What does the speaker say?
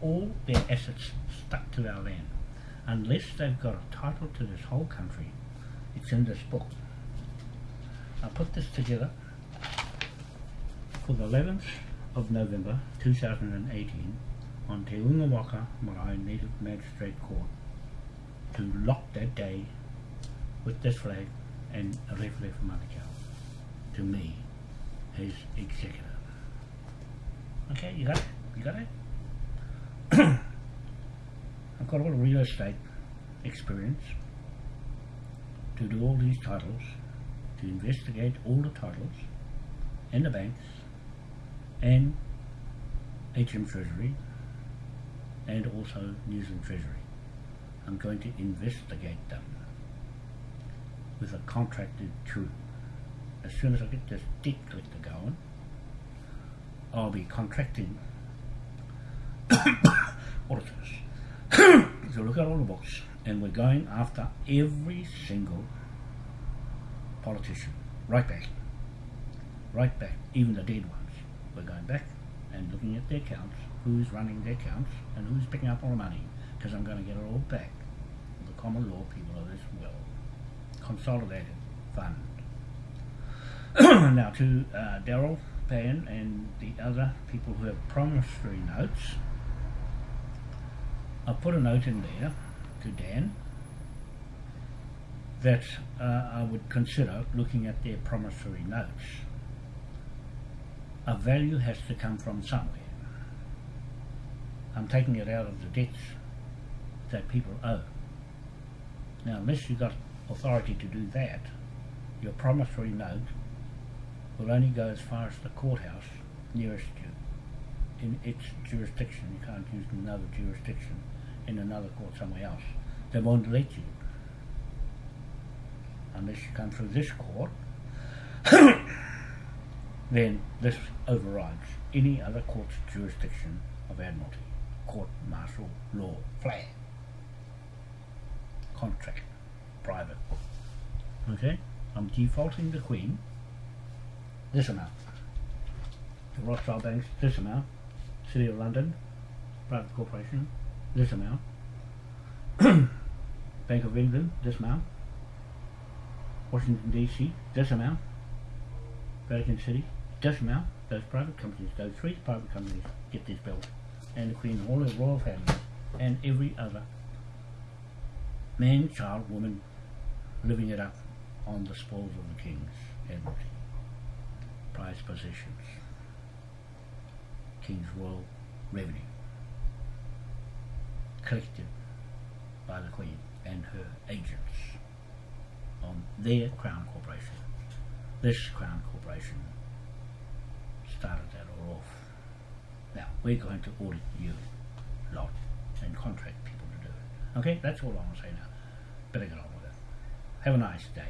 all their assets stuck to our land. Unless they've got a title to this whole country, it's in this book. I put this together for the 11th of November 2018 on Te Unga Waka Marae Native Magistrate Court to lock that day with this flag and a referee from Manukau to me, his executor. Okay, you got it? You got it? The real estate experience to do all these titles, to investigate all the titles and the banks and HM Treasury and also New Zealand Treasury. I'm going to investigate them with a contracted crew. As soon as I get this debt collector going, I'll be contracting auditors to look at all the books and we're going after every single politician, right back, right back, even the dead ones. We're going back and looking at their accounts, who's running their accounts and who's picking up all the money because I'm going to get it all back the common law people of this will. Consolidated fund. now to uh, Daryl Payne and the other people who have promissory notes, I put a note in there to Dan that uh, I would consider looking at their promissory notes. A value has to come from somewhere. I'm taking it out of the debts that people owe. Now, unless you've got authority to do that, your promissory note will only go as far as the courthouse nearest you in its jurisdiction. You can't use another jurisdiction in another court somewhere else. They won't let you unless you come through this court. then this overrides any other court's jurisdiction of admiralty, court martial law, flag, contract, private. Okay, I'm defaulting the Queen this amount. The Rothschild Banks, this amount. City of London, private corporation, this amount. Bank of England, this amount. Washington DC, this amount. Vatican City, this amount. Those private companies, those three private companies get this bill. And the Queen, all the royal families, and every other man, child, woman living it up on the spoils of the King's Admiralty. Prized possessions. King's Royal Revenue. Collected by the Queen and her agents on their Crown Corporation. This Crown Corporation started that all off. Now, we're going to audit you lot and contract people to do it. Okay, that's all I want to say now. Better get on with it. Have a nice day